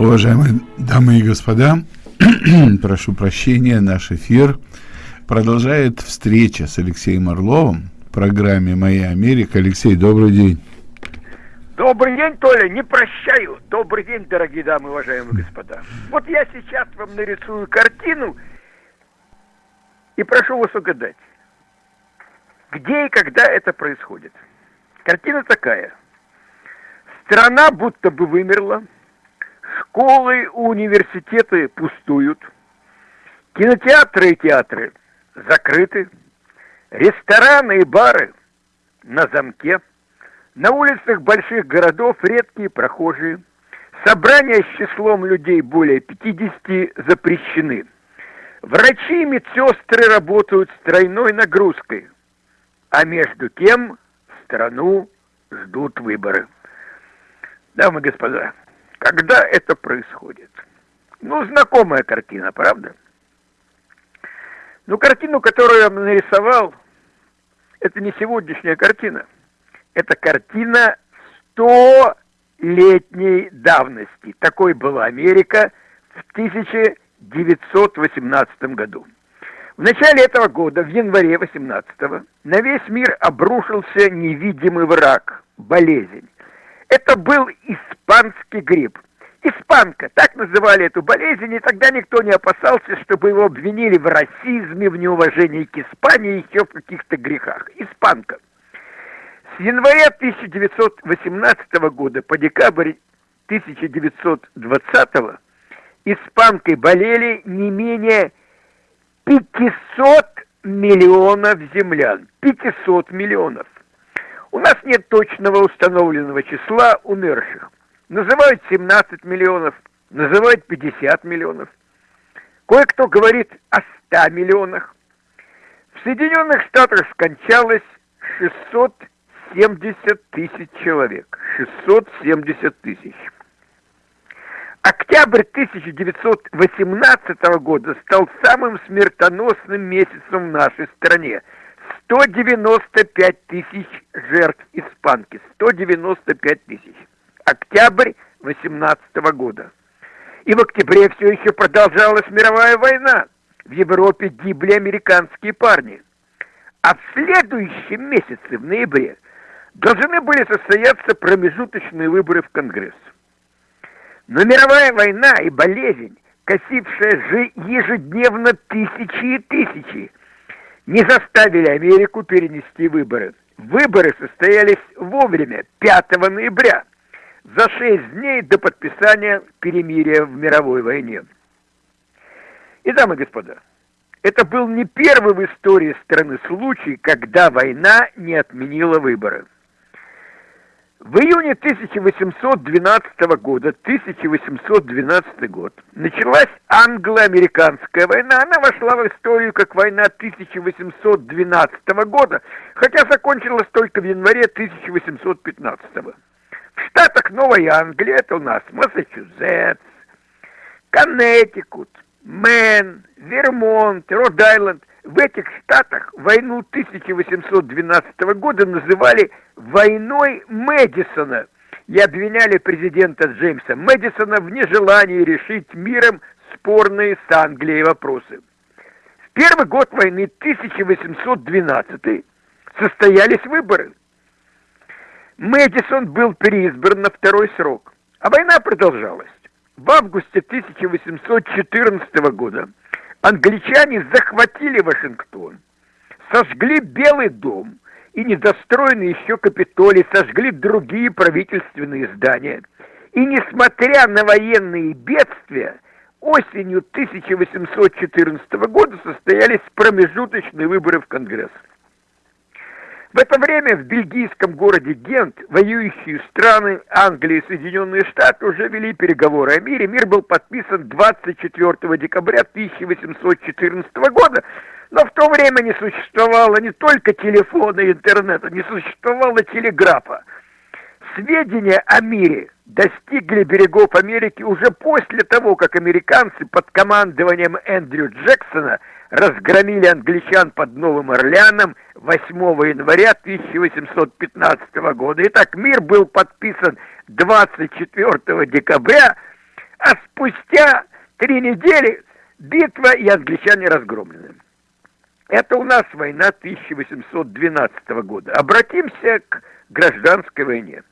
Уважаемые дамы и господа, прошу прощения, наш эфир продолжает встреча с Алексеем Орловым в программе «Моя Америка». Алексей, добрый день. Добрый день, Толя, не прощаю. Добрый день, дорогие дамы, уважаемые господа. Вот я сейчас вам нарисую картину и прошу вас угадать, где и когда это происходит. Картина такая. Страна будто бы вымерла, школы, университеты пустуют, кинотеатры и театры закрыты, рестораны и бары на замке, на улицах больших городов редкие прохожие, собрания с числом людей более 50 запрещены. Врачи и медсестры работают с тройной нагрузкой, а между тем страну ждут выборы. Дамы и господа, когда это происходит? Ну, знакомая картина, правда? Ну, картину, которую я нарисовал, это не сегодняшняя картина. Это картина столетней давности. Такой была Америка в 1918 году. В начале этого года, в январе 18-го, на весь мир обрушился невидимый враг – болезнь. Это был испанский грипп. Испанка, так называли эту болезнь, и тогда никто не опасался, чтобы его обвинили в расизме, в неуважении к Испании и еще в каких-то грехах. Испанка. С января 1918 года по декабрь 1920 испанкой болели не менее 500 миллионов землян. 500 миллионов. У нас нет точного установленного числа умерших. Называют 17 миллионов, называют 50 миллионов. Кое-кто говорит о 100 миллионах. В Соединенных Штатах скончалось 670 тысяч человек. 670 тысяч. Октябрь 1918 года стал самым смертоносным месяцем в нашей стране – 195 тысяч жертв испанки. 195 тысяч. Октябрь 18 года. И в октябре все еще продолжалась мировая война. В Европе гибли американские парни. А в следующем месяце, в ноябре, должны были состояться промежуточные выборы в Конгресс. Но мировая война и болезнь, косившая же ежедневно тысячи и тысячи, не заставили Америку перенести выборы. Выборы состоялись вовремя, 5 ноября, за шесть дней до подписания перемирия в мировой войне. И, дамы и господа, это был не первый в истории страны случай, когда война не отменила выборы. В июне 1812 года, 1812 год, началась англо-американская война. Она вошла в историю как война 1812 года, хотя закончилась только в январе 1815. В штатах Новой Англии, это у нас Массачусетс, Коннектикут, Мэн, Вермонт, Род-Айленд, в этих штатах войну 1812 года называли «войной Мэдисона» и обвиняли президента Джеймса Мэдисона в нежелании решить миром спорные с Англией вопросы. В первый год войны 1812 состоялись выборы. Мэдисон был переизбран на второй срок, а война продолжалась. В августе 1814 года англичане захватили Вашингтон, сожгли Белый дом и недостроенный еще Капитолий, сожгли другие правительственные здания. И несмотря на военные бедствия, осенью 1814 года состоялись промежуточные выборы в Конгресс. В это время в бельгийском городе Гент воюющие страны Англия и Соединенные Штаты уже вели переговоры о мире. Мир был подписан 24 декабря 1814 года, но в то время не существовало не только телефона и интернета, не существовало телеграфа. Сведения о мире достигли берегов Америки уже после того, как американцы под командованием Эндрю Джексона разгромили англичан под Новым Орлеаном 8 января 1815 года. Итак, мир был подписан 24 декабря, а спустя три недели битва и англичане разгромлены. Это у нас война 1812 года. Обратимся к гражданской войне.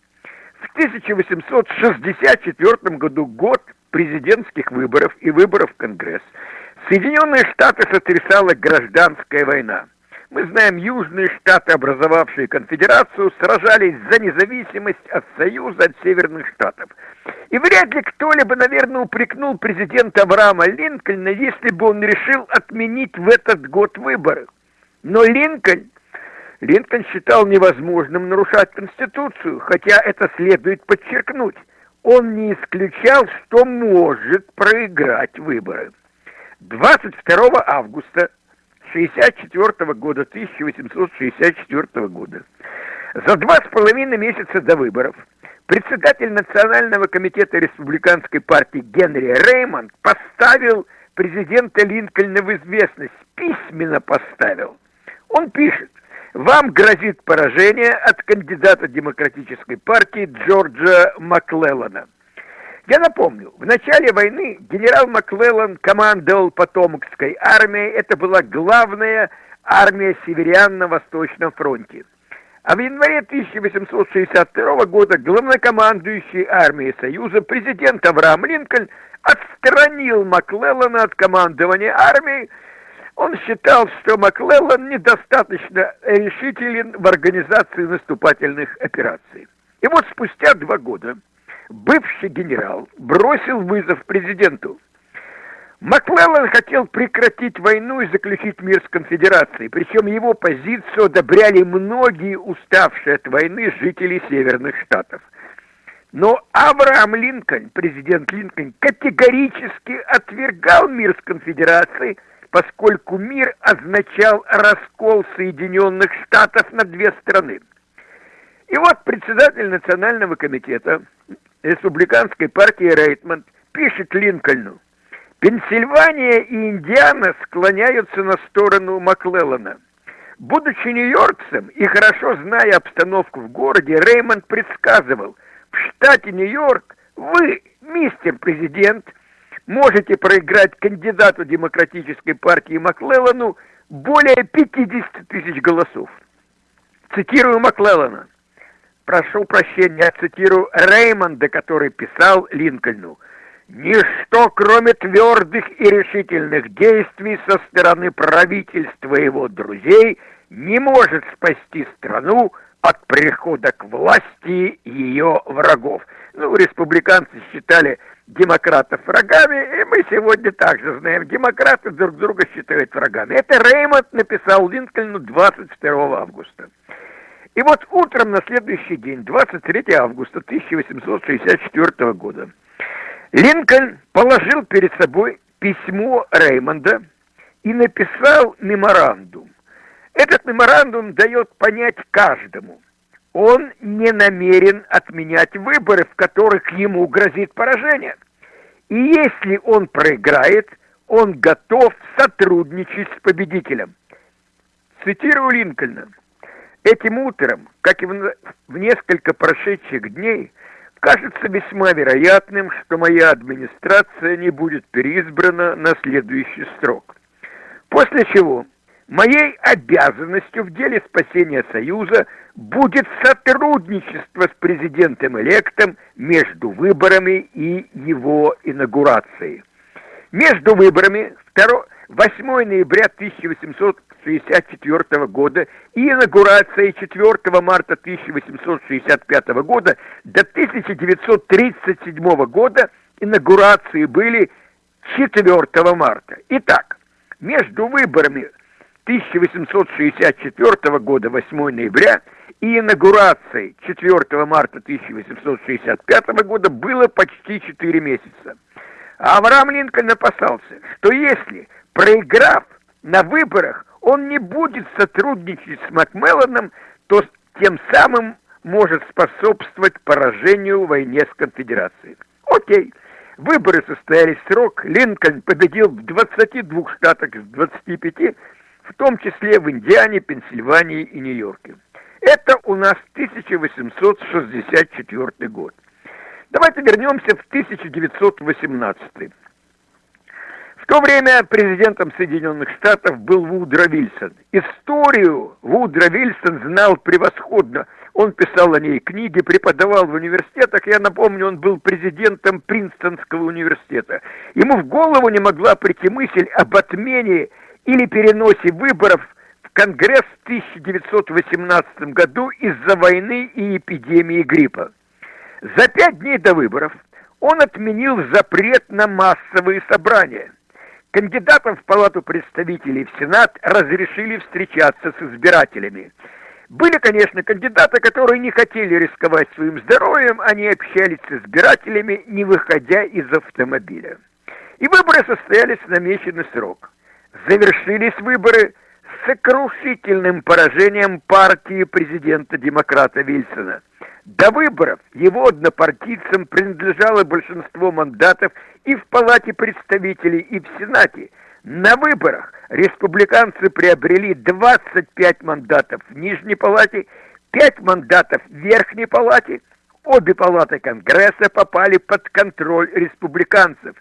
В 1864 году, год президентских выборов и выборов в Конгресс, Соединенные Штаты сотрясала гражданская война. Мы знаем, южные штаты, образовавшие конфедерацию, сражались за независимость от Союза, от северных штатов. И вряд ли кто-либо, наверное, упрекнул президента Авраама Линкольна, если бы он решил отменить в этот год выборы. Но Линкольн, Линкольн считал невозможным нарушать Конституцию, хотя это следует подчеркнуть. Он не исключал, что может проиграть выборы. 22 августа 64 года, 1864 года, за два с половиной месяца до выборов, председатель Национального комитета республиканской партии Генри Реймонд поставил президента Линкольна в известность, письменно поставил. Он пишет, вам грозит поражение от кандидата демократической партии Джорджа Маклеллана. Я напомню, в начале войны генерал Маклеллан командовал Потомокской армией. Это была главная армия северян на Восточном фронте. А в январе 1862 года главнокомандующий армией Союза президент Авраам Линкольн отстранил Маклеллана от командования армией. Он считал, что Маклеллан недостаточно решителен в организации наступательных операций. И вот спустя два года бывший генерал бросил вызов президенту. Маклеллан хотел прекратить войну и заключить мир с конфедерацией, причем его позицию одобряли многие уставшие от войны жители Северных Штатов. Но Авраам Линкольн, президент Линкольн, категорически отвергал мир с конфедерацией, поскольку мир означал раскол Соединенных Штатов на две страны. И вот председатель Национального комитета республиканской партии Рейтмонд пишет Линкольну, Пенсильвания и Индиана склоняются на сторону Маклеллана. Будучи нью-йоркцем и хорошо зная обстановку в городе, Реймонд предсказывал, в штате Нью-Йорк вы, мистер президент, можете проиграть кандидату демократической партии Маклеллану более 50 тысяч голосов. Цитирую Маклеллана прошу прощения, цитирую Реймонда, который писал Линкольну, «Ничто, кроме твердых и решительных действий со стороны правительства и его друзей, не может спасти страну от прихода к власти ее врагов». Ну, республиканцы считали демократов врагами, и мы сегодня также знаем, демократы друг друга считают врагами. Это Реймонд написал Линкольну 22 августа. И вот утром на следующий день, 23 августа 1864 года, Линкольн положил перед собой письмо Реймонда и написал меморандум. Этот меморандум дает понять каждому, он не намерен отменять выборы, в которых ему грозит поражение. И если он проиграет, он готов сотрудничать с победителем. Цитирую Линкольна. Этим утром, как и в, в несколько прошедших дней, кажется весьма вероятным, что моя администрация не будет переизбрана на следующий срок. После чего моей обязанностью в деле спасения Союза будет сотрудничество с президентом-электом между выборами и его инаугурацией. Между выборами 2, 8 ноября 1800 1864 года и инаугурацией 4 марта 1865 года до 1937 года инаугурации были 4 марта. Итак, между выборами 1864 года 8 ноября и инаугурацией 4 марта 1865 года было почти 4 месяца. Авраам Линкольн опасался, что если, проиграв на выборах, он не будет сотрудничать с Макмелланом, то тем самым может способствовать поражению в войне с конфедерацией. Окей, выборы состоялись срок, Линкольн победил в 22 штатах из 25, в том числе в Индиане, Пенсильвании и Нью-Йорке. Это у нас 1864 год. Давайте вернемся в 1918 В то время президентом Соединенных Штатов был Вудро Вильсон. Историю Вудро Вильсон знал превосходно. Он писал о ней книги, преподавал в университетах. Я напомню, он был президентом Принстонского университета. Ему в голову не могла прийти мысль об отмене или переносе выборов в Конгресс в 1918 году из-за войны и эпидемии гриппа. За пять дней до выборов он отменил запрет на массовые собрания. Кандидатам в Палату представителей в Сенат разрешили встречаться с избирателями. Были, конечно, кандидаты, которые не хотели рисковать своим здоровьем, они общались с избирателями, не выходя из автомобиля. И выборы состоялись в намеченный срок. Завершились выборы сокрушительным поражением партии президента-демократа Вильсона. До выборов его однопартийцам принадлежало большинство мандатов и в Палате представителей, и в Сенате. На выборах республиканцы приобрели 25 мандатов в Нижней Палате, 5 мандатов в Верхней Палате. Обе палаты Конгресса попали под контроль республиканцев.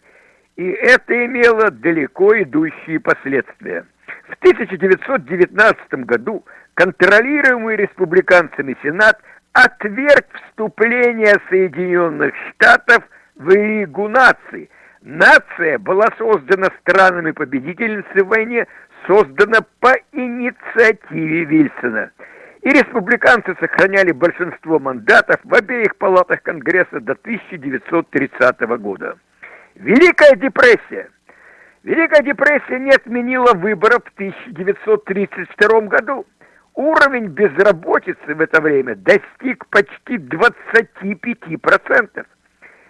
И это имело далеко идущие последствия. В 1919 году контролируемый республиканцами Сенат – отверг вступление Соединенных Штатов в Лигу наций. Нация была создана странами-победительницей в войне, создана по инициативе Вильсона. И республиканцы сохраняли большинство мандатов в обеих палатах Конгресса до 1930 года. Великая депрессия. Великая депрессия не отменила выборов в 1932 году. Уровень безработицы в это время достиг почти 25%.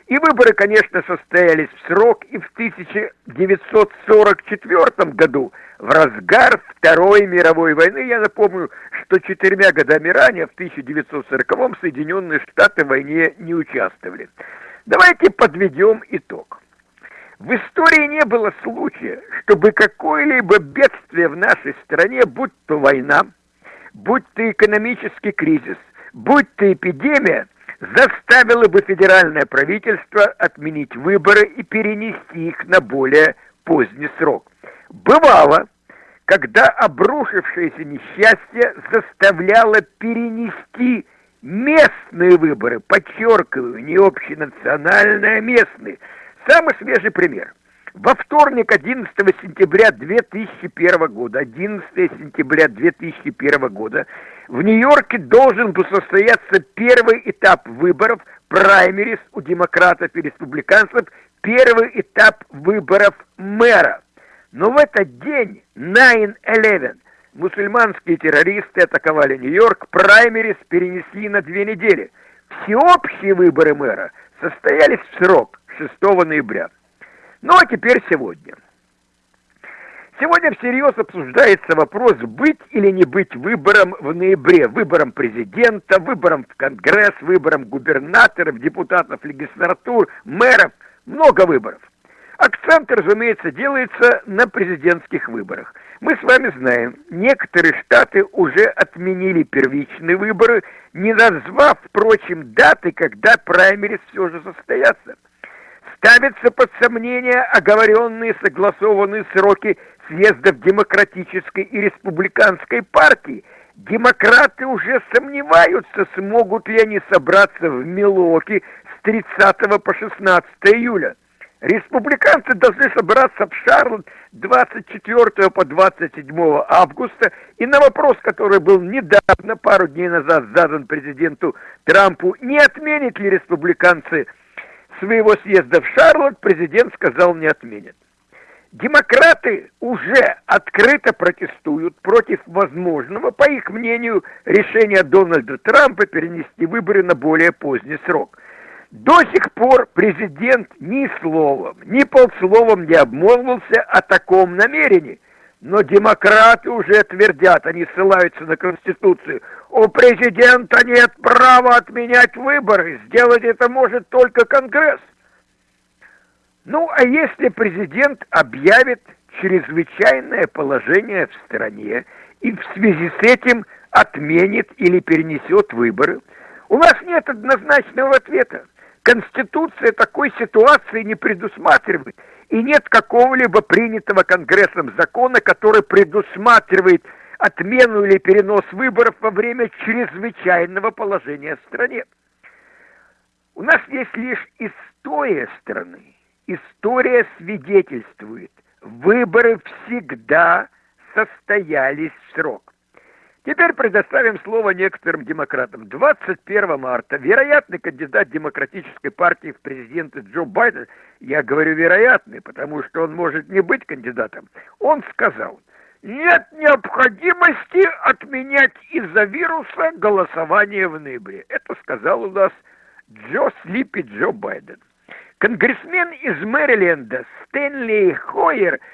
И выборы, конечно, состоялись в срок и в 1944 году, в разгар Второй мировой войны. Я напомню, что четырьмя годами ранее, в 1940-м, Соединенные Штаты в войне не участвовали. Давайте подведем итог. В истории не было случая, чтобы какое-либо бедствие в нашей стране, будь то война, будь то экономический кризис, будь то эпидемия, заставило бы федеральное правительство отменить выборы и перенести их на более поздний срок. Бывало, когда обрушившееся несчастье заставляло перенести местные выборы, подчеркиваю, не общенациональные, а местные. Самый свежий пример – во вторник, 11 сентября 2001 года, 11 сентября 2001 года, в Нью-Йорке должен был состояться первый этап выборов праймерис у демократов и республиканцев, первый этап выборов мэра. Но в этот день, 9-11, мусульманские террористы атаковали Нью-Йорк, праймерис перенесли на две недели. Всеобщие выборы мэра состоялись в срок 6 ноября. Ну а теперь сегодня. Сегодня всерьез обсуждается вопрос, быть или не быть выбором в ноябре. Выбором президента, выбором в Конгресс, выбором губернаторов, депутатов легислатур, мэров. Много выборов. Акцент, разумеется, делается на президентских выборах. Мы с вами знаем, некоторые штаты уже отменили первичные выборы, не назвав, впрочем, даты, когда праймерис все же состоятся ставятся под сомнение оговоренные согласованные сроки съездов демократической и республиканской партии. Демократы уже сомневаются, смогут ли они собраться в Милуоке с 30 по 16 июля. Республиканцы должны собраться в Шарлотт 24 по 27 августа. И на вопрос, который был недавно, пару дней назад задан президенту Трампу, не отменят ли республиканцы своего съезда в Шарлотт президент сказал не отменят. Демократы уже открыто протестуют против возможного, по их мнению, решения Дональда Трампа перенести выборы на более поздний срок. До сих пор президент ни словом, ни полсловом не обмолвился о таком намерении. Но демократы уже твердят, они ссылаются на Конституцию. У президента нет права отменять выборы. Сделать это может только Конгресс. Ну, а если президент объявит чрезвычайное положение в стране и в связи с этим отменит или перенесет выборы, у нас нет однозначного ответа. Конституция такой ситуации не предусматривает, и нет какого-либо принятого Конгрессом закона, который предусматривает отмену или перенос выборов во время чрезвычайного положения в стране. У нас есть лишь история страны. История свидетельствует, выборы всегда состоялись в срок. Теперь предоставим слово некоторым демократам. 21 марта вероятный кандидат демократической партии в президенты Джо Байден, я говорю вероятный, потому что он может не быть кандидатом, он сказал, нет необходимости отменять из-за вируса голосование в ноябре. Это сказал у нас Джо Слипи Джо Байден. Конгрессмен из Мэриленда Стэнли Хойер –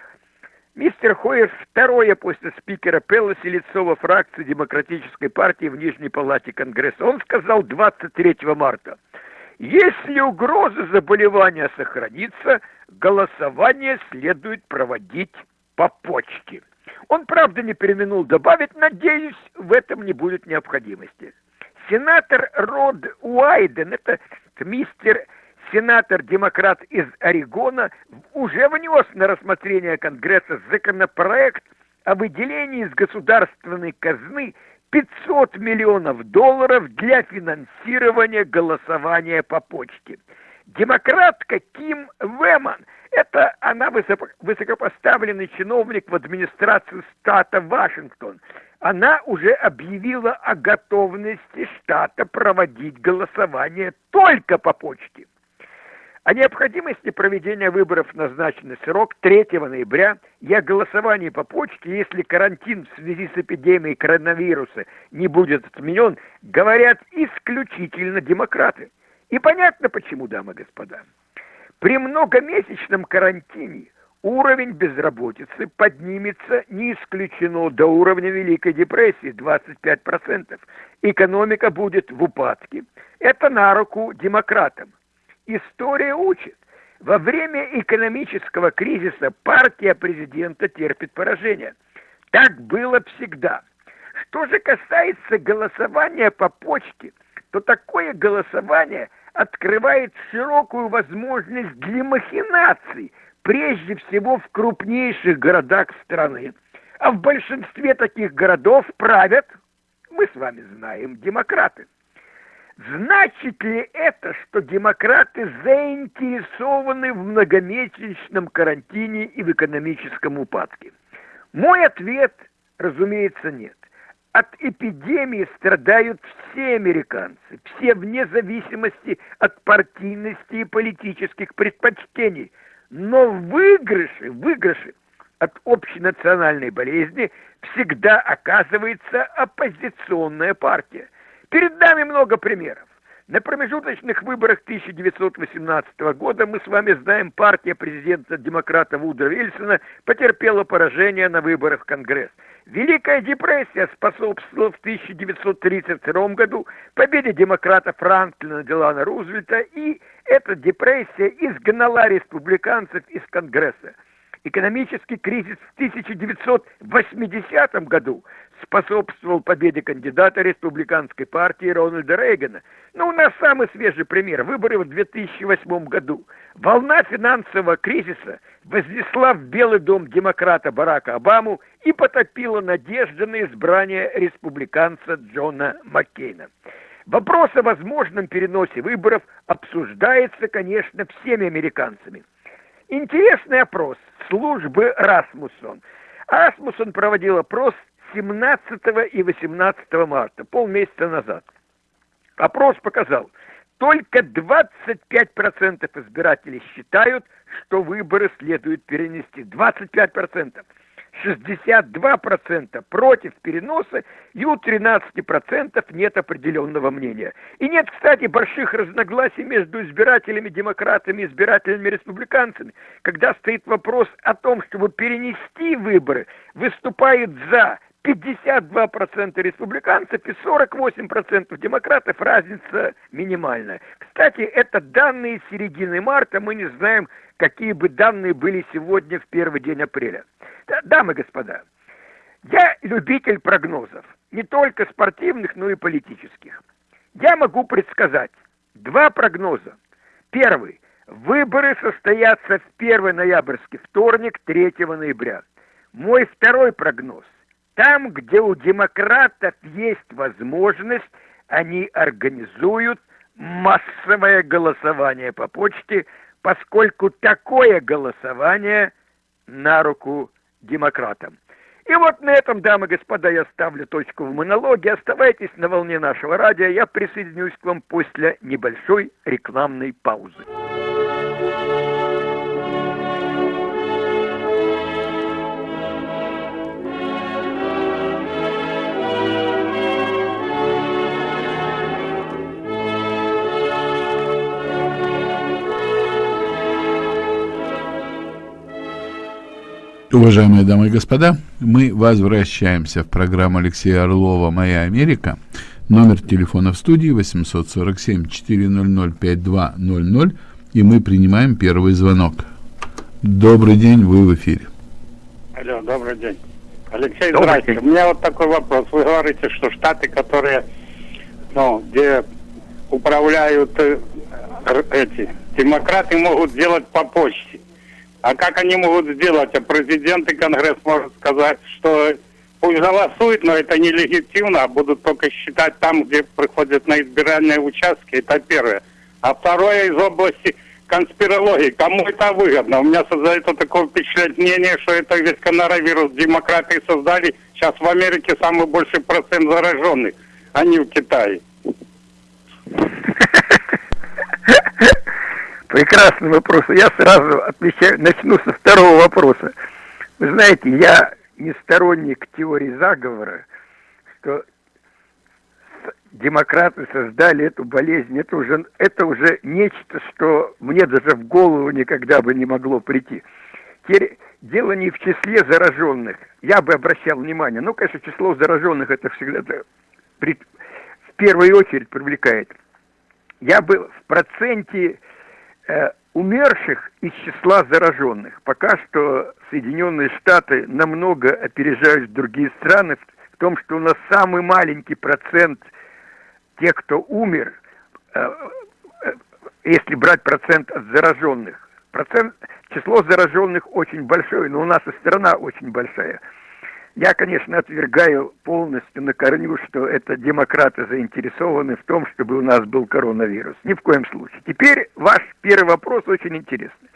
Мистер Хойер второе после спикера Пелоси лицо во фракции Демократической партии в Нижней Палате Конгресса. Он сказал 23 марта, если угроза заболевания сохранится, голосование следует проводить по почте. Он, правда, не переминул добавить, надеюсь, в этом не будет необходимости. Сенатор Род Уайден, это мистер сенатор-демократ из Орегона уже внес на рассмотрение Конгресса законопроект о выделении из государственной казны 500 миллионов долларов для финансирования голосования по почте. Демократка Ким Вэмон, это она высокопоставленный чиновник в администрации штата Вашингтон, она уже объявила о готовности штата проводить голосование только по почте. О необходимости проведения выборов назначенный срок 3 ноября и о голосовании по почте, если карантин в связи с эпидемией коронавируса не будет отменен, говорят исключительно демократы. И понятно почему, дамы и господа. При многомесячном карантине уровень безработицы поднимется, не исключено, до уровня Великой депрессии 25%. Экономика будет в упадке. Это на руку демократам. История учит. Во время экономического кризиса партия президента терпит поражение. Так было всегда. Что же касается голосования по почте, то такое голосование открывает широкую возможность для махинаций, прежде всего в крупнейших городах страны. А в большинстве таких городов правят, мы с вами знаем, демократы. Значит ли это, что демократы заинтересованы в многомесячном карантине и в экономическом упадке? Мой ответ, разумеется, нет. От эпидемии страдают все американцы, все вне зависимости от партийности и политических предпочтений. Но в выигрыше, в выигрыше от общенациональной болезни всегда оказывается оппозиционная партия. Перед нами много примеров. На промежуточных выборах 1918 года мы с вами знаем, партия президента демократа Вудро Вильсона потерпела поражение на выборах в Конгресс. Великая депрессия способствовала в 1932 году победе демократа Франклина Делана Рузвельта, и эта депрессия изгнала республиканцев из Конгресса. Экономический кризис в 1980 году способствовал победе кандидата республиканской партии Рональда Рейгана. Но у нас самый свежий пример – выборы в 2008 году. Волна финансового кризиса вознесла в Белый дом демократа Барака Обаму и потопила надежды на избрание республиканца Джона Маккейна. Вопрос о возможном переносе выборов обсуждается, конечно, всеми американцами. Интересный опрос службы Расмуссон. Расмуссон проводил опрос 17 и 18 марта, полмесяца назад. Опрос показал, только 25% избирателей считают, что выборы следует перенести. 25%. 62% против переноса и у 13% нет определенного мнения. И нет, кстати, больших разногласий между избирателями демократами и избирателями республиканцами. Когда стоит вопрос о том, чтобы перенести выборы, выступают за 52% республиканцев и 48% демократов, разница минимальная. Кстати, это данные середины марта, мы не знаем, какие бы данные были сегодня в первый день апреля. Да, дамы и господа, я любитель прогнозов, не только спортивных, но и политических. Я могу предсказать два прогноза. Первый. Выборы состоятся в первый ноябрьский вторник, 3 ноября. Мой второй прогноз. Там, где у демократов есть возможность, они организуют массовое голосование по почте, поскольку такое голосование на руку демократам. И вот на этом, дамы и господа, я ставлю точку в монологе. Оставайтесь на волне нашего радио. Я присоединюсь к вам после небольшой рекламной паузы. Уважаемые дамы и господа, мы возвращаемся в программу Алексея Орлова «Моя Америка». Номер телефона в студии 847-400-5200, и мы принимаем первый звонок. Добрый день, вы в эфире. Алло, добрый день. Алексей, добрый здравствуйте. День. У меня вот такой вопрос. Вы говорите, что штаты, которые, ну, где управляют э, эти демократы, могут делать по почте. А как они могут сделать? А президент и Конгресс может сказать, что пусть голосуют, но это нелегитимно, а будут только считать там, где приходят на избирательные участки. Это первое. А второе из области конспирологии. Кому это выгодно? У меня создается такое впечатление, что это весь коронавирус демократы создали. Сейчас в Америке самый большой процент зараженных, а не в Китае. Прекрасный вопрос. Я сразу отвечаю, начну со второго вопроса. Вы знаете, я не сторонник теории заговора, что демократы создали эту болезнь. Это уже, это уже нечто, что мне даже в голову никогда бы не могло прийти. Теперь дело не в числе зараженных. Я бы обращал внимание. Ну, конечно, число зараженных это всегда в первую очередь привлекает. Я бы в проценте умерших из числа зараженных. Пока что Соединенные Штаты намного опережают другие страны в том, что у нас самый маленький процент тех, кто умер, э, э, если брать процент от зараженных. Процент, число зараженных очень большое, но у нас и страна очень большая. Я, конечно, отвергаю полностью на корню, что это демократы заинтересованы в том, чтобы у нас был коронавирус. Ни в коем случае. Теперь ваш первый вопрос очень интересный.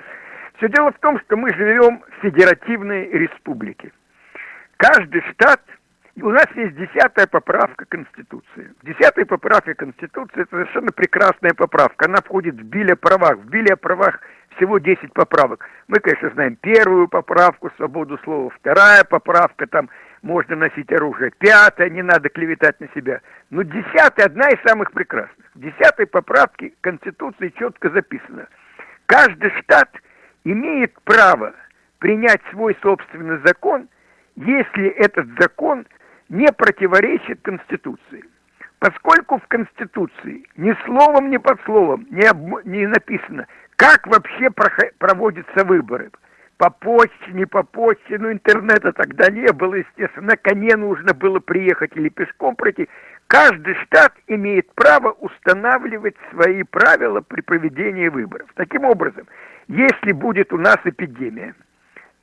Все дело в том, что мы живем в федеративной республике. Каждый штат, у нас есть десятая поправка Конституции. Десятая поправка Конституции – это совершенно прекрасная поправка. Она входит в Биле правах. В Биле правах всего 10 поправок. Мы, конечно, знаем первую поправку, свободу слова, вторая поправка, там можно носить оружие, пятая, не надо клеветать на себя. Но десятая, одна из самых прекрасных. В десятой поправке Конституции четко записано. Каждый штат имеет право принять свой собственный закон, если этот закон не противоречит Конституции. Поскольку в Конституции ни словом, ни под словом не, об... не написано, как вообще проводятся выборы? По почте, не по почте, ну интернета тогда не было, естественно, на коне нужно было приехать или пешком пройти. Каждый штат имеет право устанавливать свои правила при проведении выборов. Таким образом, если будет у нас эпидемия,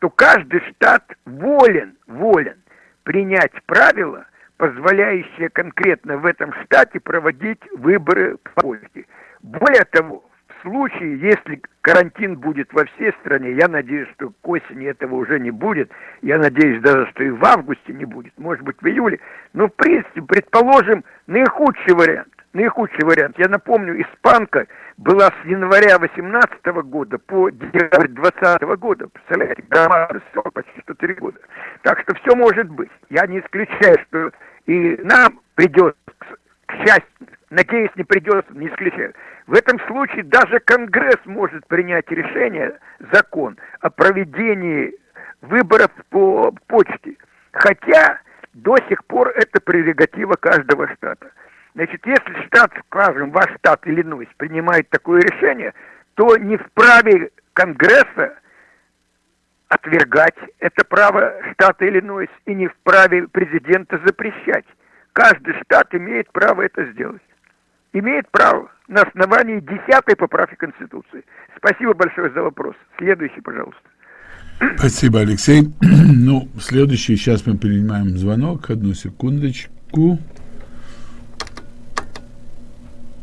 то каждый штат волен, волен принять правила, позволяющие конкретно в этом штате проводить выборы по почте. Более того, случае, если карантин будет во всей стране, я надеюсь, что к осени этого уже не будет, я надеюсь даже, что и в августе не будет, может быть в июле, но в принципе, предположим, наихудший вариант, наихудший вариант, я напомню, испанка была с января 18 года по декабрь 20 года, представляете, громадный срок, почти 103 года, так что все может быть, я не исключаю, что и нам придется, к счастью, надеюсь, не придется, не исключаю, в этом случае даже Конгресс может принять решение, закон о проведении выборов по почте. Хотя до сих пор это прерогатива каждого штата. Значит, если штат, скажем, ваш штат Иллинойс принимает такое решение, то не вправе Конгресса отвергать это право штата Иллинойс и не вправе президента запрещать. Каждый штат имеет право это сделать. имеет право на основании 10 поправки Конституции. Спасибо большое за вопрос. Следующий, пожалуйста. Спасибо, Алексей. Ну, следующий, сейчас мы принимаем звонок. Одну секундочку.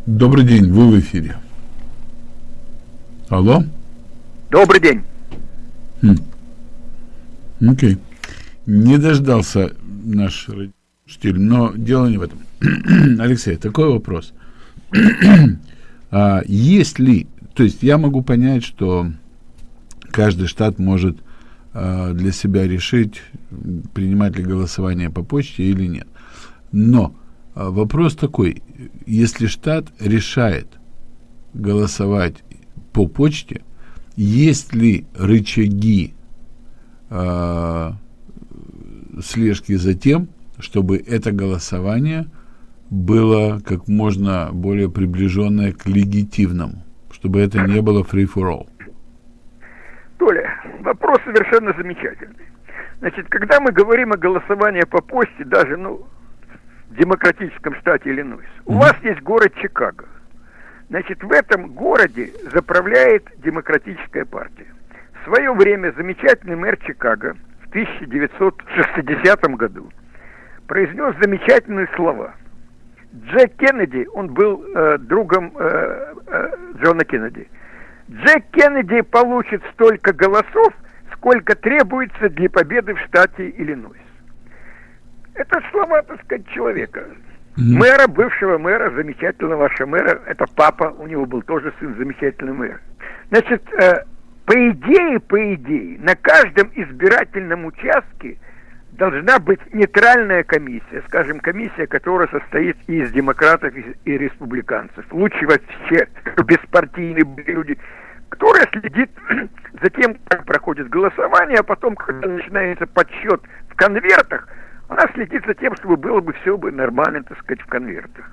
Добрый день, вы в эфире. Алло? Добрый день. Хм. Окей. Не дождался наш родитель, но дело не в этом. Алексей, такой вопрос. а, есть ли, то есть я могу понять, что каждый штат может а, для себя решить, принимать ли голосование по почте или нет. Но вопрос такой, если штат решает голосовать по почте, есть ли рычаги э, слежки за тем, чтобы это голосование было как можно более приближенное к легитимному, чтобы это не было free for all. Толя, вопрос совершенно замечательный. Значит, когда мы говорим о голосовании по почте, даже ну, демократическом штате Иллинойс, mm-hmm. у вас есть город Чикаго. Значит, в этом городе заправляет демократическая партия. В свое время замечательный мэр Чикаго в 1960 году произнес замечательные слова. Джек Кеннеди, он был э, другом э, э, Джона Кеннеди. Джек Кеннеди получит столько голосов, сколько требуется для победы в штате Иллинойс. Это слова, так сказать, человека. Mm-hmm. Мэра, бывшего мэра, замечательного вашего мэра, это папа, у него был тоже сын, замечательный мэр. Значит, э, по идее, по идее, на каждом избирательном участке должна быть нейтральная комиссия, скажем, комиссия, которая состоит из демократов и республиканцев. Лучше вообще беспартийные люди, которая следит за тем, как проходит голосование, а потом, когда начинается подсчет в конвертах, она следит за тем, чтобы было бы все бы нормально, так сказать, в конвертах.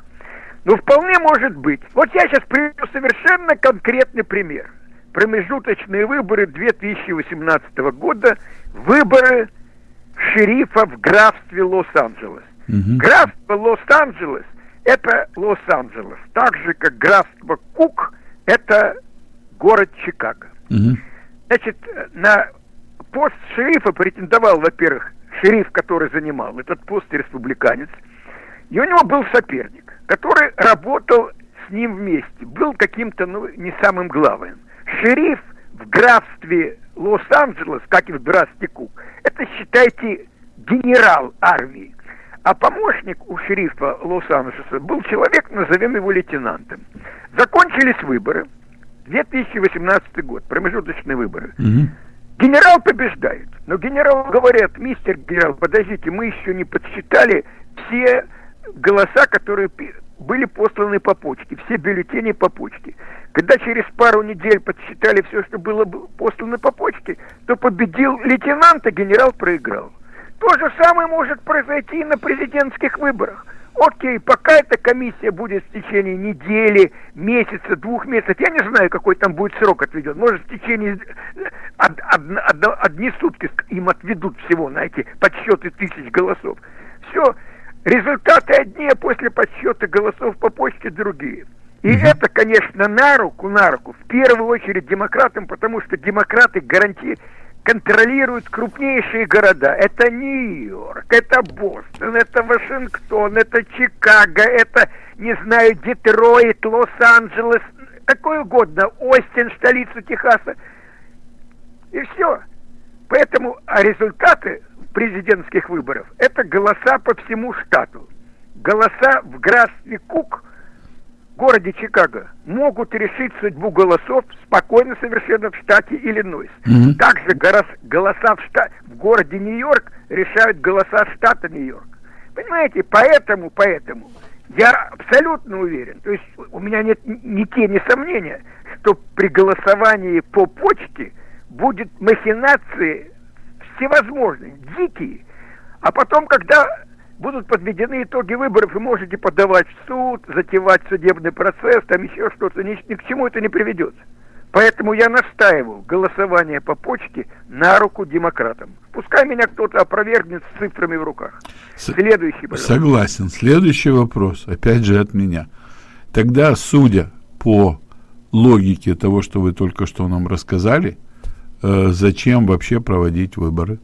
Ну, вполне может быть. Вот я сейчас приведу совершенно конкретный пример. Промежуточные выборы 2018 года, выборы шерифа в графстве Лос-Анджелес. Угу. Графство Лос-Анджелес – это Лос-Анджелес, так же, как графство Кук – это город Чикаго. Угу. Значит, на пост шерифа претендовал, во-первых, шериф, который занимал этот пост, республиканец, и у него был соперник, который работал с ним вместе, был каким-то, ну, не самым главным. Шериф в графстве Лос-Анджелес, как и в графстве Кук, это, считайте, генерал армии. А помощник у шерифа Лос-Анджелеса был человек, назовем его лейтенантом. Закончились выборы, 2018 год, промежуточные выборы. Угу. Генерал побеждает. Но генерал говорят, мистер генерал, подождите, мы еще не подсчитали все голоса, которые были посланы по почте, все бюллетени по почте. Когда через пару недель подсчитали все, что было послано по почте, то победил лейтенант, а генерал проиграл. То же самое может произойти и на президентских выборах. Окей, пока эта комиссия будет в течение недели, месяца, двух месяцев, я не знаю, какой там будет срок отведен. Может, в течение од, од, од, одни сутки им отведут всего на эти подсчеты тысяч голосов. Все, результаты одни, а после подсчета голосов по почте другие. И угу. это, конечно, на руку, на руку, в первую очередь демократам, потому что демократы гарантируют контролируют крупнейшие города. Это Нью-Йорк, это Бостон, это Вашингтон, это Чикаго, это, не знаю, Детройт, Лос-Анджелес, какой угодно, Остин, столицу Техаса. И все. Поэтому а результаты президентских выборов – это голоса по всему штату. Голоса в графстве Кук – городе Чикаго могут решить судьбу голосов спокойно совершенно в штате Иллинойс. Mm-hmm. Также голоса в, штат, в городе Нью-Йорк решают голоса штата Нью-Йорк. Понимаете, поэтому, поэтому я абсолютно уверен, то есть у меня нет ни тени сомнения, что при голосовании по почте будет махинации всевозможные, дикие. А потом, когда будут подведены итоги выборов, и можете подавать в суд, затевать судебный процесс, там еще что-то, ни, ни к чему это не приведет. Поэтому я настаиваю голосование по почте на руку демократам. Пускай меня кто-то опровергнет с цифрами в руках. Следующий, пожалуйста. Согласен. Следующий вопрос, опять же от меня. тогда, судя по логике того, что вы только что нам рассказали, э, зачем вообще проводить выборы?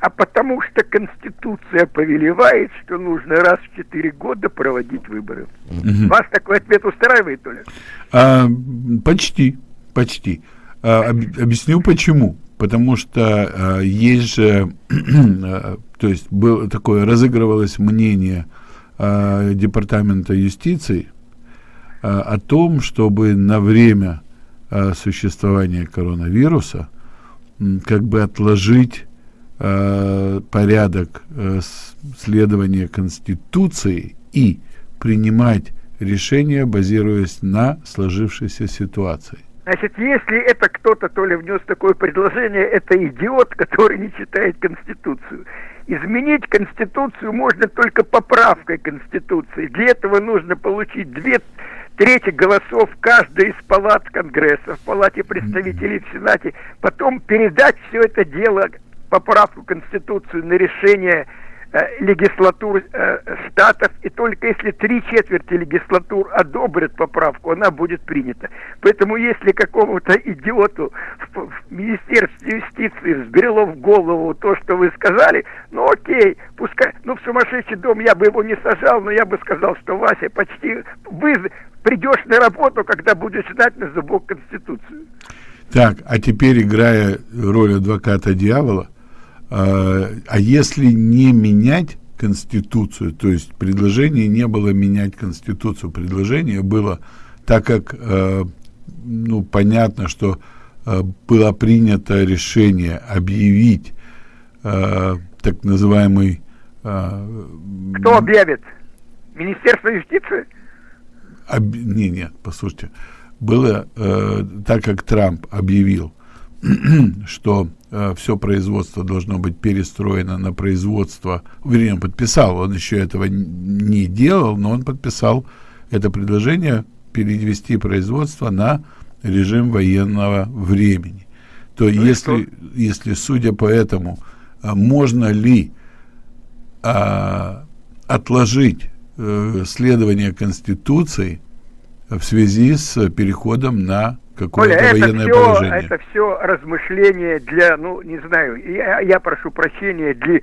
А потому что Конституция повелевает, что нужно раз в четыре года проводить выборы. Угу. Вас такой ответ устраивает, Толя? А, почти, почти. А, об, объясню почему. Потому что а, есть же, а, то есть было такое, разыгрывалось мнение а, Департамента юстиции а, о том, чтобы на время а, существования коронавируса как бы отложить э, порядок э, следования Конституции и принимать решения, базируясь на сложившейся ситуации. Значит, если это кто-то то ли внес такое предложение, это идиот, который не читает Конституцию. Изменить Конституцию можно только поправкой Конституции. Для этого нужно получить две трети голосов каждой из палат Конгресса, в Палате представителей в Сенате, потом передать все это дело поправку Конституции на решение э, легислатур э, штатов, и только если три четверти легислатур одобрят поправку, она будет принята. Поэтому если какому-то идиоту в, в Министерстве юстиции взбрело в голову то, что вы сказали, ну окей, пускай, ну в сумасшедший дом я бы его не сажал, но я бы сказал, что Вася, почти вы придешь на работу, когда будешь знать на зубок Конституцию. Так, а теперь, играя роль адвоката дьявола, а, если не менять Конституцию, то есть предложение не было менять Конституцию, предложение было, так как, э, ну, понятно, что э, было принято решение объявить э, так называемый... Кто объявит? Министерство юстиции? Об... Не, нет, послушайте. Было, э, так как Трамп объявил, что э, все производство должно быть перестроено на производство, вернее, он подписал, он еще этого не делал, но он подписал это предложение перевести производство на режим военного времени. То ну если, если, судя по этому, э, можно ли а, отложить а, следование Конституции в связи с переходом на какое-то Коля, военное это все, положение. Это все размышления для, ну, не знаю, я, я прошу прощения, для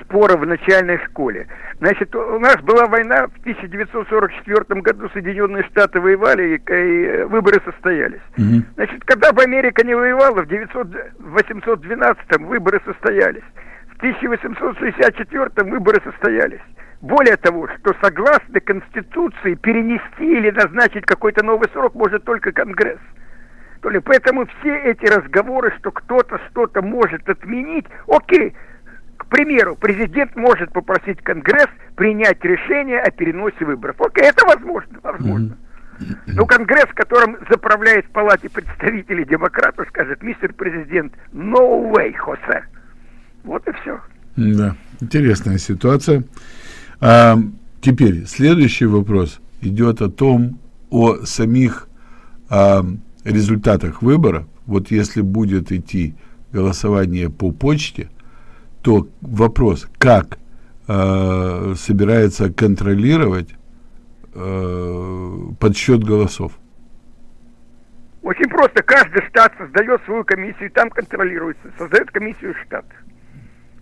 спора в начальной школе. Значит, у нас была война в 1944 году, Соединенные Штаты воевали, и, и выборы состоялись. Угу. Значит, когда бы Америка не воевала, в 812 выборы состоялись. В 1864 выборы состоялись. Более того, что согласно Конституции перенести или назначить какой-то новый срок может только Конгресс. То ли поэтому все эти разговоры, что кто-то что-то может отменить, окей, к примеру, президент может попросить Конгресс принять решение о переносе выборов. Окей, это возможно, возможно. Но Конгресс, которым заправляет в палате представителей демократов, скажет, мистер президент, no way, Хосе. Вот и все. Да, интересная ситуация. А, теперь следующий вопрос идет о том, о самих а, результатах выборов. Вот если будет идти голосование по почте, то вопрос, как э, собирается контролировать э, подсчет голосов? Очень просто. Каждый штат создает свою комиссию, и там контролируется. Создает комиссию штат.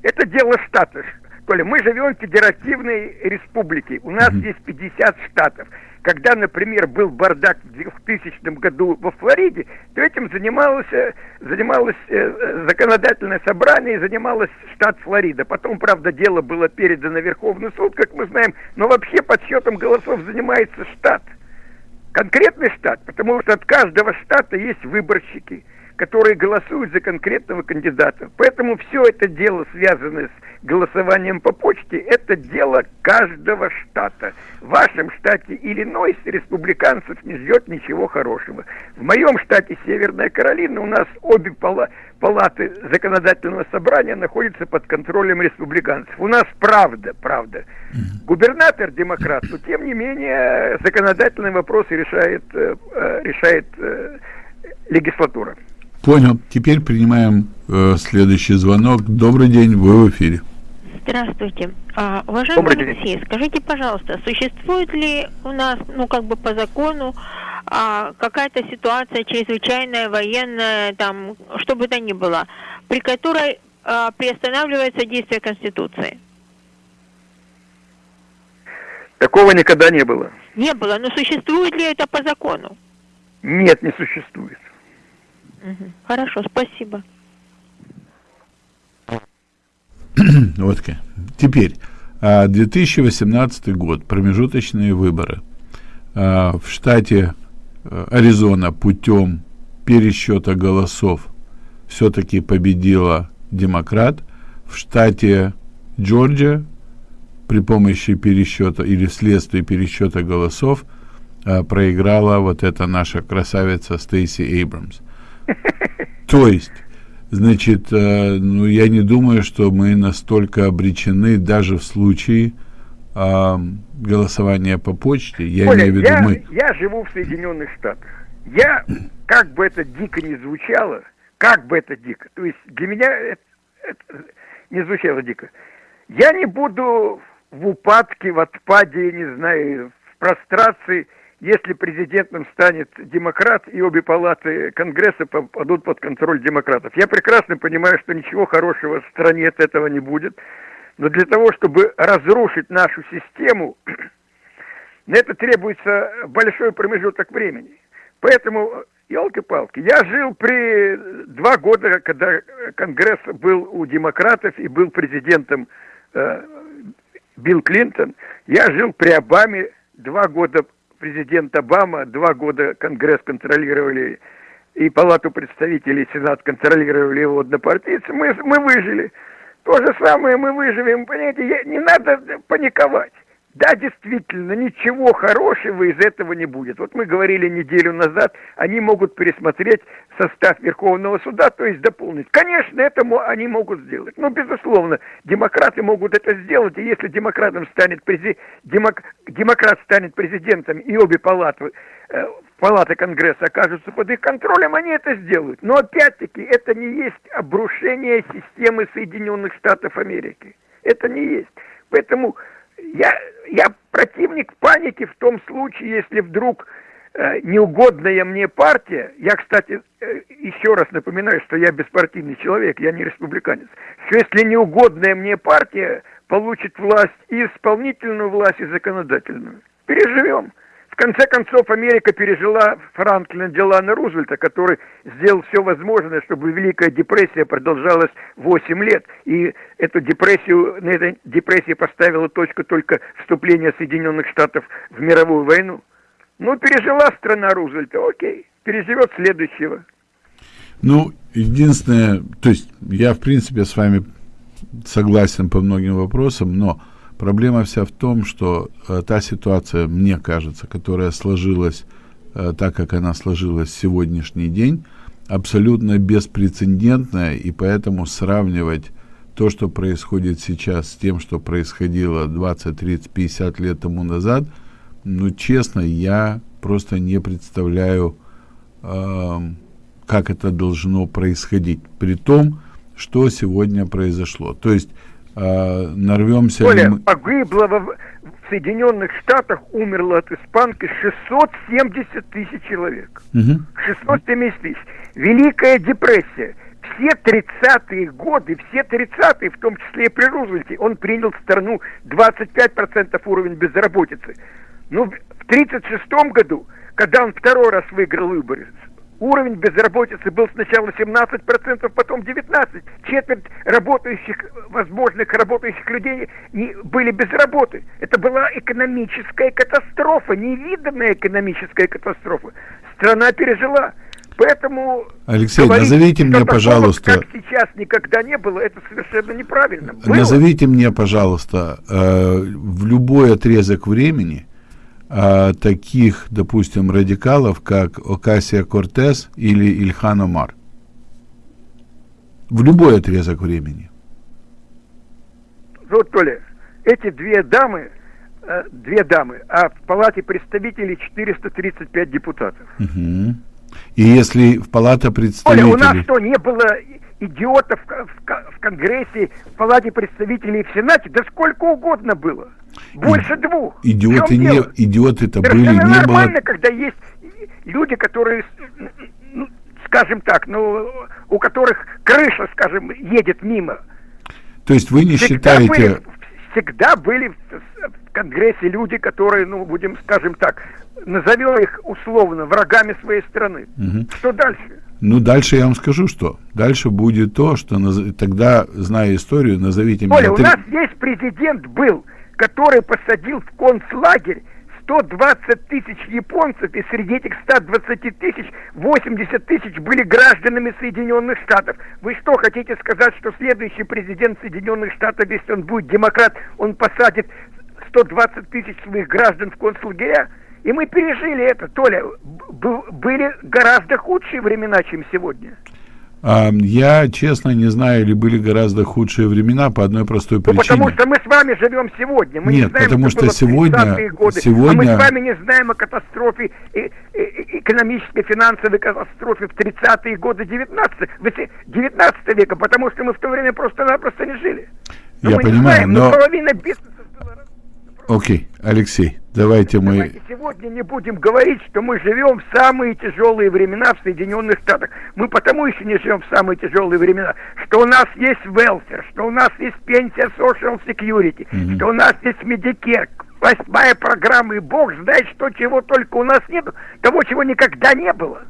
Это дело штата. Коля, мы живем в федеративной республике. У нас mm-hmm. есть 50 штатов. Когда, например, был бардак в 2000 году во Флориде, то этим занималось, э, занималось э, законодательное собрание и занималось штат Флорида. Потом, правда, дело было передано Верховный суд, как мы знаем, но вообще подсчетом голосов занимается штат. Конкретный штат, потому что от каждого штата есть выборщики – которые голосуют за конкретного кандидата. Поэтому все это дело, связанное с голосованием по почте, это дело каждого штата. В вашем штате Иллинойс республиканцев не ждет ничего хорошего. В моем штате Северная Каролина у нас обе пала палаты законодательного собрания находятся под контролем республиканцев. У нас правда, правда. Губернатор демократ, но тем не менее законодательные вопросы решает, э, э, решает э, легислатура. Понял. Теперь принимаем э, следующий звонок. Добрый день, вы в эфире. Здравствуйте. А, уважаемый Алексей, скажите, пожалуйста, существует ли у нас, ну, как бы по закону, а, какая-то ситуация чрезвычайная, военная, там, что бы то ни было, при которой а, приостанавливается действие Конституции? Такого никогда не было. Не было, но существует ли это по закону? Нет, не существует. Хорошо, спасибо. вот Теперь, 2018 а, год, промежуточные выборы. А, в штате э, Аризона путем пересчета голосов все-таки победила демократ. В штате Джорджия при помощи пересчета или вследствие пересчета голосов а, проиграла вот эта наша красавица Стейси Эйбрамс. То есть Значит, э, ну, я не думаю, что мы настолько обречены даже в случае э, голосования по почте. Я Оля, имею в виду я, мы. Я живу в Соединенных Штатах. Я, как бы это дико не звучало, как бы это дико, то есть для меня это, это не звучало дико. Я не буду в упадке, в отпаде, не знаю, в прострации если президентом станет демократ, и обе палаты Конгресса попадут под контроль демократов. Я прекрасно понимаю, что ничего хорошего в стране от этого не будет, но для того, чтобы разрушить нашу систему, на это требуется большой промежуток времени. Поэтому, елки-палки, я жил при два года, когда Конгресс был у демократов и был президентом э, Билл Клинтон, я жил при Обаме два года президент Обама, два года Конгресс контролировали, и Палату представителей, Сенат контролировали его однопартийцы, мы, мы выжили. То же самое мы выживем, понимаете, не надо паниковать. Да, действительно, ничего хорошего из этого не будет. Вот мы говорили неделю назад, они могут пересмотреть состав Верховного суда, то есть дополнить. Конечно, это они могут сделать. Но, безусловно, демократы могут это сделать, и если демократом станет презид... демок... демократ станет президентом, и обе палаты, э, палаты Конгресса окажутся под их контролем, они это сделают. Но, опять-таки, это не есть обрушение системы Соединенных Штатов Америки. Это не есть. Поэтому я, я противник паники в том случае, если вдруг э, неугодная мне партия, я, кстати, э, еще раз напоминаю, что я беспартийный человек, я не республиканец, что если неугодная мне партия получит власть и исполнительную власть, и законодательную, переживем. В конце концов, Америка пережила Франклина Делана Рузвельта, который сделал все возможное, чтобы Великая депрессия продолжалась 8 лет. И эту депрессию, на этой депрессии поставила точку только вступление Соединенных Штатов в мировую войну. Ну, пережила страна Рузвельта, окей, переживет следующего. Ну, единственное, то есть я, в принципе, с вами согласен по многим вопросам, но Проблема вся в том, что э, та ситуация, мне кажется, которая сложилась э, так, как она сложилась в сегодняшний день, абсолютно беспрецедентная, и поэтому сравнивать то, что происходит сейчас, с тем, что происходило 20, 30, 50 лет тому назад, ну, честно, я просто не представляю, э, как это должно происходить, при том, что сегодня произошло. То есть э, нарвемся... Коля, мы... погибло в, в Соединенных Штатах, умерло от испанки 670 тысяч человек. Угу. 670 тысяч. Великая депрессия. Все 30-е годы, все 30-е, в том числе и при Рузвельте, он принял в страну 25% уровень безработицы. Ну, в 1936 году, когда он второй раз выиграл выборы, Уровень безработицы был сначала 17%, потом 19%. Четверть работающих, возможных работающих людей не, были без работы. Это была экономическая катастрофа, невиданная экономическая катастрофа. Страна пережила. Поэтому Алексей, говорить, назовите мне, пожалуйста, как сейчас никогда не было, это совершенно неправильно. Было. Назовите мне, пожалуйста, э, в любой отрезок времени а, таких, допустим, радикалов, как Окасия Кортес или Ильхан Омар. В любой отрезок времени. Вот, Толя, эти две дамы, э, две дамы, а в Палате представителей 435 депутатов. Угу. И если в Палата представителей... Оля, у нас что, не было идиотов в, Конгрессе, в Палате представителей в Сенате, да сколько угодно было. Больше и, двух. Идиоты не, идиоты это были, не нормально, было... когда есть люди, которые, ну, скажем так, ну, у которых крыша, скажем, едет мимо. То есть вы не всегда считаете... Были, всегда были в Конгрессе люди, которые, ну, будем, скажем так, назовем их условно врагами своей страны. Угу. Что дальше? Ну, дальше я вам скажу, что. Дальше будет то, что наз... тогда, зная историю, назовите Оля, меня... у нас здесь президент был, который посадил в концлагерь 120 тысяч японцев, и среди этих 120 тысяч 80 тысяч были гражданами Соединенных Штатов. Вы что, хотите сказать, что следующий президент Соединенных Штатов, если он будет демократ, он посадит 120 тысяч своих граждан в концлагеря? И мы пережили это, Толя. Были гораздо худшие времена, чем сегодня. Я, честно, не знаю, или были гораздо худшие времена по одной простой причине. Ну, потому что мы с вами живем сегодня. Мы Нет, не знаем, потому что, что сегодня, годы. сегодня... А мы с вами не знаем о катастрофе, экономической, финансовой катастрофе в 30-е годы 19, 19 века, потому что мы в то время просто-напросто не жили. Но Я понимаю, знаем, но... Половина бизнеса Окей, Алексей, давайте мы... Давайте сегодня не будем говорить, что мы живем в самые тяжелые времена в Соединенных Штатах. Мы потому еще не живем в самые тяжелые времена, что у нас есть welfare, что у нас есть пенсия Social Security, mm-hmm. что у нас есть Medicare, восьмая программа, и бог знает, что чего только у нас нет, того, чего никогда не было.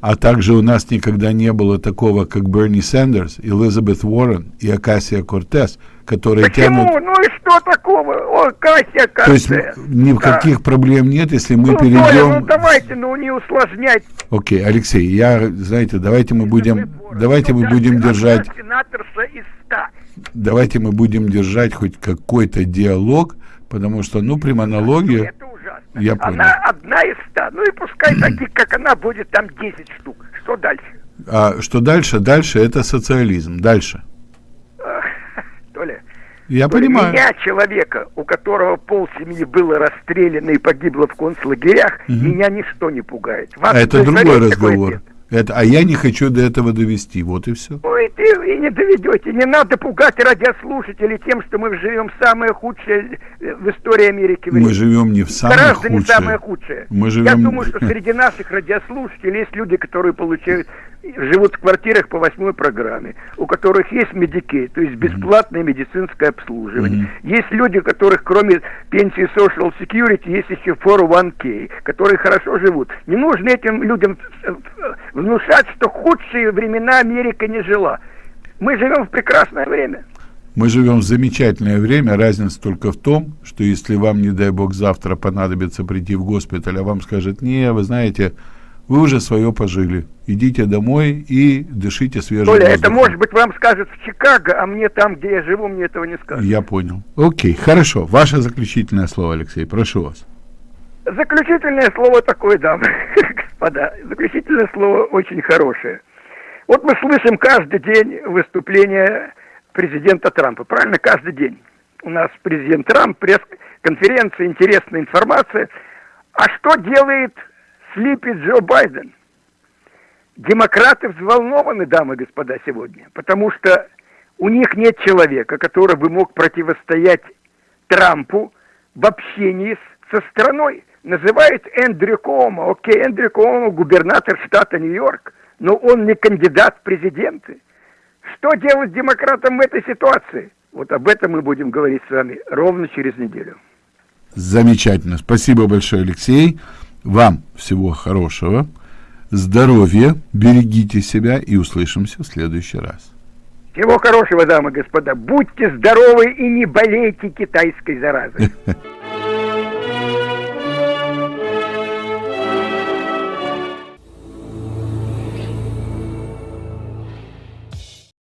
А также у нас никогда не было такого, как Берни Сандерс, Элизабет Уоррен и Акасия Кортес, которые Почему? тянут... Ну и что такого? О, Кася, Кортес. То есть никаких да. проблем нет, если мы ну, перейдем... Толя, ну давайте, ну не усложнять. Окей, Алексей, я, знаете, давайте мы будем... Давайте мы будем держать... Давайте мы будем держать хоть какой-то диалог, потому что, ну, при монологе... Я понял. Она одна из ста. Ну и пускай таких, как она, будет там 10 штук. Что дальше? А что дальше? Дальше это социализм. Дальше. Я понимаю. Меня, человека, у которого пол семьи было расстреляно и погибло в концлагерях, угу. меня ничто не пугает. Вас а это другой разговор. Это, а я не хочу до этого довести, вот и все. Ой, ты и не доведете. Не надо пугать радиослушателей тем, что мы живем в самое худшее э, в истории Америки. Мы живем не в самое Гораздо худшее. не самое худшее. Мы живем... Я думаю, что среди наших радиослушателей есть люди, которые получают живут в квартирах по восьмой программе, у которых есть медикей, то есть бесплатное медицинское обслуживание. Mm-hmm. Есть люди, у которых кроме пенсии Social Security есть еще 401k, которые хорошо живут. Не нужно этим людям внушать, что худшие времена Америка не жила. Мы живем в прекрасное время. Мы живем в замечательное время, разница только в том, что если вам, не дай бог, завтра понадобится прийти в госпиталь, а вам скажет, не, вы знаете, вы уже свое пожили. Идите домой и дышите свежим Толя, воздухом. это может быть вам скажут в Чикаго, а мне там, где я живу, мне этого не скажут. Я понял. Окей, хорошо. Ваше заключительное слово, Алексей, прошу вас. Заключительное слово такое, да, господа. Заключительное слово очень хорошее. Вот мы слышим каждый день выступление президента Трампа, правильно? Каждый день. У нас президент Трамп, пресс-конференция, интересная информация. А что делает слипит Джо Байден. Демократы взволнованы, дамы и господа, сегодня, потому что у них нет человека, который бы мог противостоять Трампу в общении с, со страной. Называют Эндрю Кома. Окей, Эндрю Кома губернатор штата Нью-Йорк, но он не кандидат в президенты. Что делать демократам в этой ситуации? Вот об этом мы будем говорить с вами ровно через неделю. Замечательно. Спасибо большое, Алексей. Вам всего хорошего, здоровья, берегите себя и услышимся в следующий раз. Всего хорошего, дамы и господа. Будьте здоровы и не болейте китайской заразой.